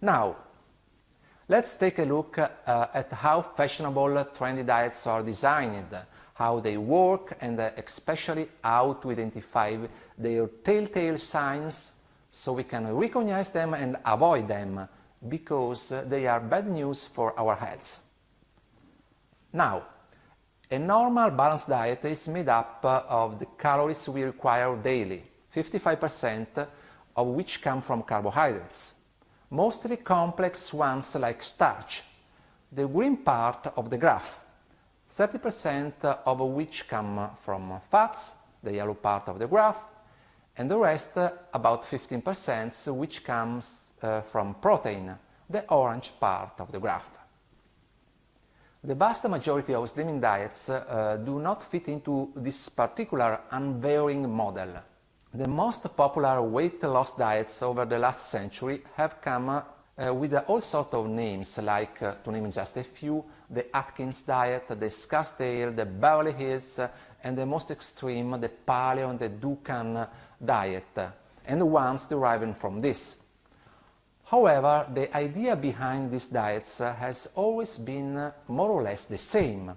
Now, let's take a look uh, at how fashionable trendy diets are designed, how they work and uh, especially how to identify their telltale signs so we can recognize them and avoid them because they are bad news for our health. Now, a normal balanced diet is made up of the calories we require daily, 55% of which come from carbohydrates, mostly complex ones like starch, the green part of the graph, 30% of which come from fats, the yellow part of the graph, and the rest, about 15%, which comes uh, from protein, the orange part of the graph. The vast majority of slimming diets uh, do not fit into this particular unvarying model. The most popular weight loss diets over the last century have come uh, with all sorts of names, like, uh, to name just a few, the Atkins diet, the Scarsdale, the Beverly Hills, and the most extreme, the Paleo and the Dukan diet, and the ones deriving from this. However, the idea behind these diets has always been more or less the same.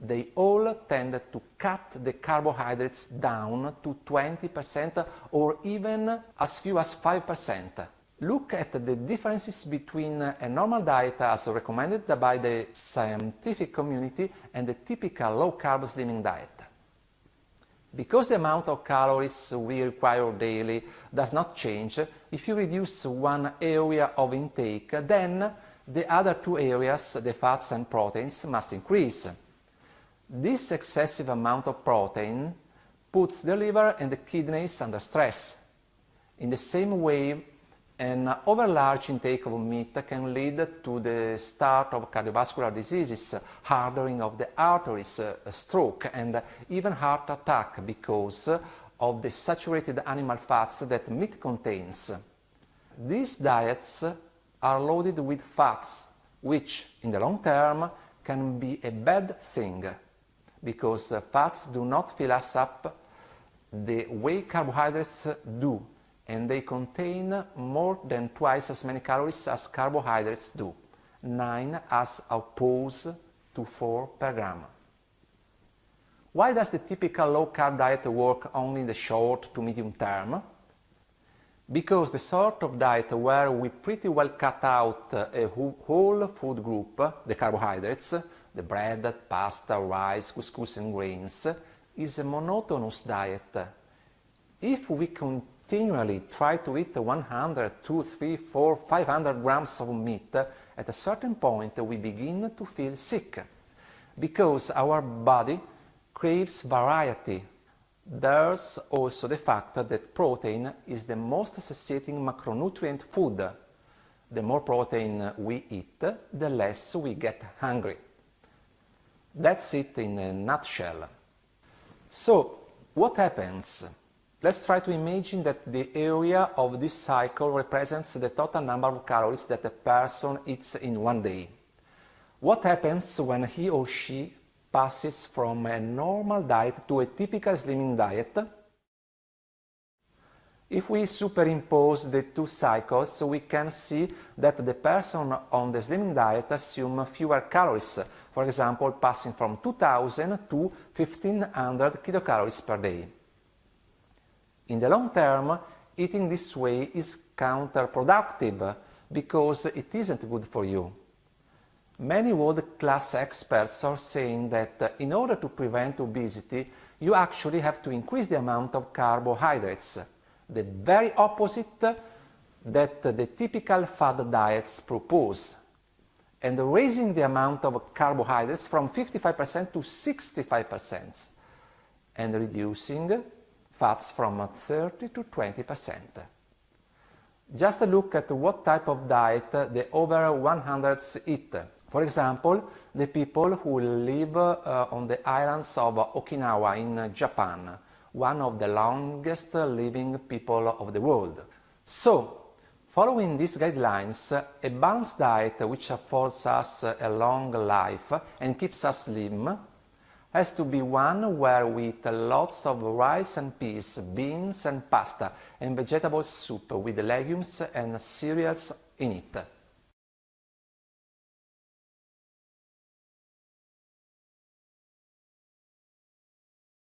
They all tend to cut the carbohydrates down to 20% or even as few as 5%. Look at the differences between a normal diet as recommended by the scientific community and the typical low-carb slimming diet. Because the amount of calories we require daily does not change, if you reduce one area of intake, then the other two areas, the fats and proteins, must increase. This excessive amount of protein puts the liver and the kidneys under stress. In the same way, an overlarge intake of meat can lead to the start of cardiovascular diseases, hardening of the arteries, uh, stroke and even heart attack because of the saturated animal fats that meat contains. These diets are loaded with fats, which in the long term can be a bad thing because uh, fats do not fill us up the way carbohydrates do and they contain more than twice as many calories as carbohydrates do, 9 as opposed to 4 per gram. Why does the typical low-carb diet work only in the short to medium term? Because the sort of diet where we pretty well cut out uh, a whole food group, the carbohydrates, the bread, pasta, rice, couscous and grains, is a monotonous diet. If we continually try to eat 100, 2, 3, 4, 500 grams of meat, at a certain point we begin to feel sick because our body craves variety. There's also the fact that protein is the most satiating macronutrient food. The more protein we eat, the less we get hungry. That's it in a nutshell. So, what happens Let's try to imagine that the area of this cycle represents the total number of calories that a person eats in one day. What happens when he or she passes from a normal diet to a typical slimming diet? If we superimpose the two cycles, we can see that the person on the slimming diet assumes fewer calories, for example, passing from 2000 to 1500 kilocalories per day. In the long term, eating this way is counterproductive because it isn't good for you. Many world-class experts are saying that in order to prevent obesity, you actually have to increase the amount of carbohydrates, the very opposite that the typical fad diets propose, and raising the amount of carbohydrates from 55% to 65%, and reducing fats from 30 to 20 percent. Just look at what type of diet the over 100s eat. For example, the people who live uh, on the islands of Okinawa in Japan, one of the longest living people of the world. So, following these guidelines, a balanced diet which affords us a long life and keeps us slim has to be one where we eat lots of rice and peas, beans and pasta, and vegetable soup with legumes and cereals in it.